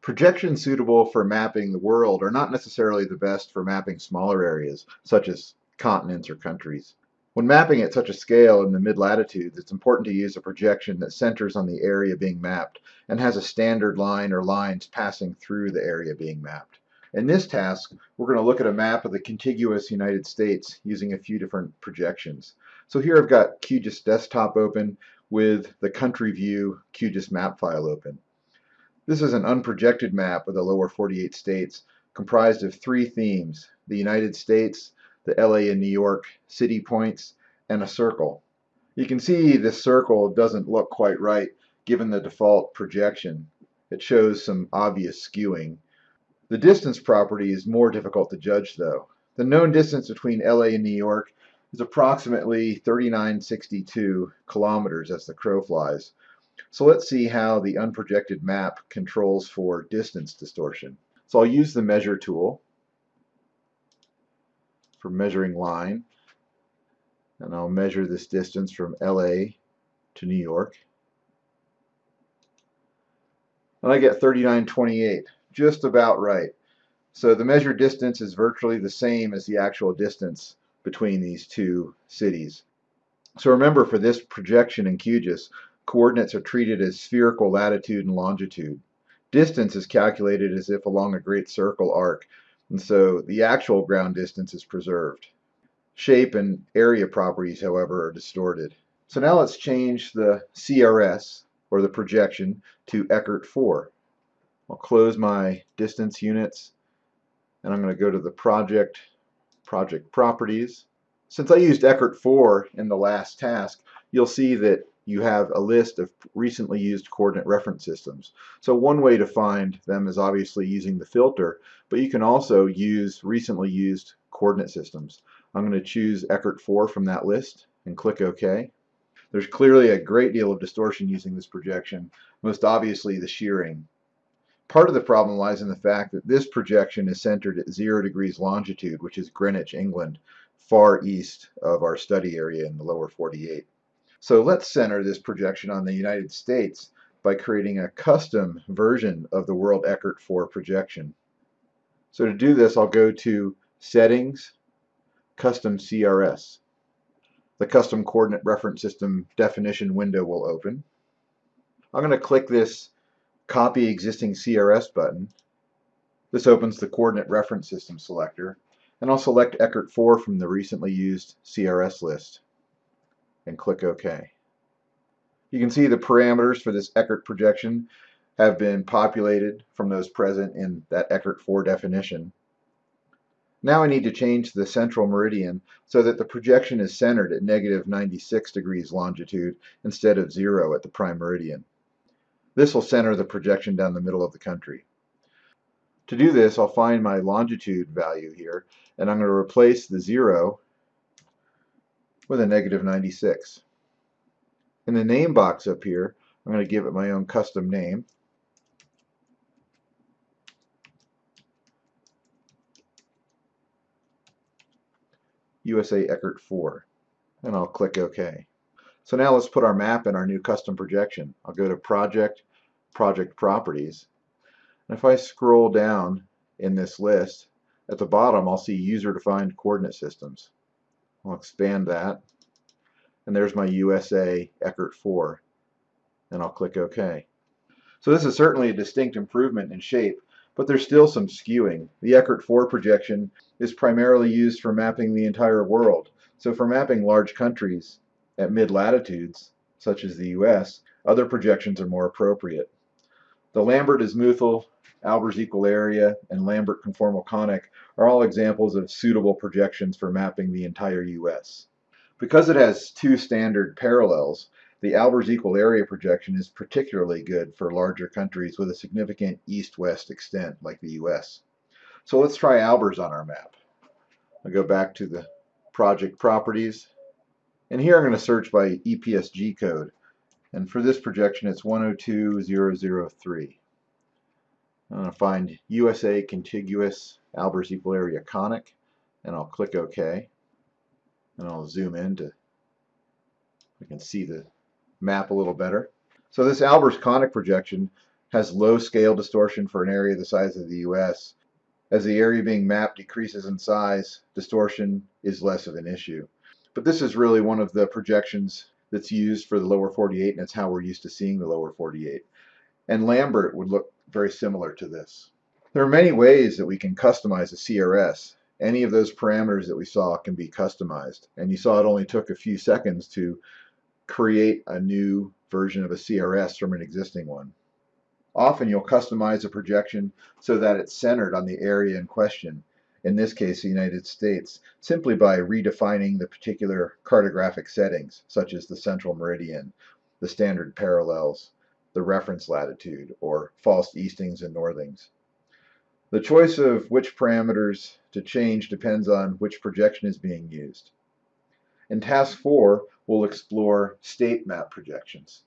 Projections suitable for mapping the world are not necessarily the best for mapping smaller areas, such as continents or countries. When mapping at such a scale in the mid-latitudes, it's important to use a projection that centers on the area being mapped and has a standard line or lines passing through the area being mapped. In this task, we're going to look at a map of the contiguous United States using a few different projections. So here I've got QGIS desktop open with the country view QGIS map file open. This is an unprojected map of the lower 48 states comprised of three themes, the United States, the LA and New York city points, and a circle. You can see this circle doesn't look quite right given the default projection. It shows some obvious skewing. The distance property is more difficult to judge though. The known distance between LA and New York is approximately 3962 kilometers as the crow flies. So let's see how the unprojected map controls for distance distortion. So I'll use the measure tool for measuring line and I'll measure this distance from LA to New York. And I get 3928 just about right. So the measured distance is virtually the same as the actual distance between these two cities. So remember for this projection in QGIS coordinates are treated as spherical latitude and longitude. Distance is calculated as if along a great circle arc, and so the actual ground distance is preserved. Shape and area properties, however, are distorted. So now let's change the CRS, or the projection, to Eckert 4. I'll close my distance units, and I'm going to go to the project, project properties. Since I used Eckert 4 in the last task, you'll see that you have a list of recently used coordinate reference systems. So one way to find them is obviously using the filter, but you can also use recently used coordinate systems. I'm going to choose Eckert 4 from that list and click OK. There's clearly a great deal of distortion using this projection, most obviously the shearing. Part of the problem lies in the fact that this projection is centered at 0 degrees longitude, which is Greenwich, England, far east of our study area in the lower 48. So let's center this projection on the United States by creating a custom version of the World Eckert 4 projection. So to do this, I'll go to Settings, Custom CRS. The Custom Coordinate Reference System definition window will open. I'm going to click this Copy Existing CRS button. This opens the Coordinate Reference System selector, and I'll select Eckert 4 from the recently used CRS list and click OK. You can see the parameters for this Eckert projection have been populated from those present in that Eckert 4 definition. Now I need to change the central meridian so that the projection is centered at negative 96 degrees longitude instead of zero at the prime meridian. This will center the projection down the middle of the country. To do this, I'll find my longitude value here, and I'm going to replace the zero with a negative 96. In the name box up here, I'm going to give it my own custom name. USA Eckert 4 and I'll click OK. So now let's put our map in our new custom projection. I'll go to Project, Project Properties, and if I scroll down in this list, at the bottom I'll see User Defined Coordinate Systems. I'll expand that. And there's my USA Eckert 4. And I'll click OK. So this is certainly a distinct improvement in shape, but there's still some skewing. The Eckert 4 projection is primarily used for mapping the entire world. So for mapping large countries at mid-latitudes, such as the US, other projections are more appropriate. The Lambert-Azimuthal Albers equal area, and Lambert conformal conic are all examples of suitable projections for mapping the entire U.S. Because it has two standard parallels, the Albers equal area projection is particularly good for larger countries with a significant east-west extent like the U.S. So let's try Albers on our map. I'll go back to the project properties, and here I'm going to search by EPSG code. And for this projection, it's 102003. I'm going to find USA contiguous Albers equal area conic and I'll click OK and I'll zoom in to I can see the map a little better. So this Albers conic projection has low scale distortion for an area the size of the US. As the area being mapped decreases in size, distortion is less of an issue. But this is really one of the projections that's used for the lower 48, and it's how we're used to seeing the lower 48. And Lambert would look very similar to this. There are many ways that we can customize a CRS. Any of those parameters that we saw can be customized. And you saw it only took a few seconds to create a new version of a CRS from an existing one. Often you'll customize a projection so that it's centered on the area in question, in this case the United States, simply by redefining the particular cartographic settings, such as the central meridian, the standard parallels, the reference latitude, or false eastings and northings. The choice of which parameters to change depends on which projection is being used. In task 4, we'll explore state map projections.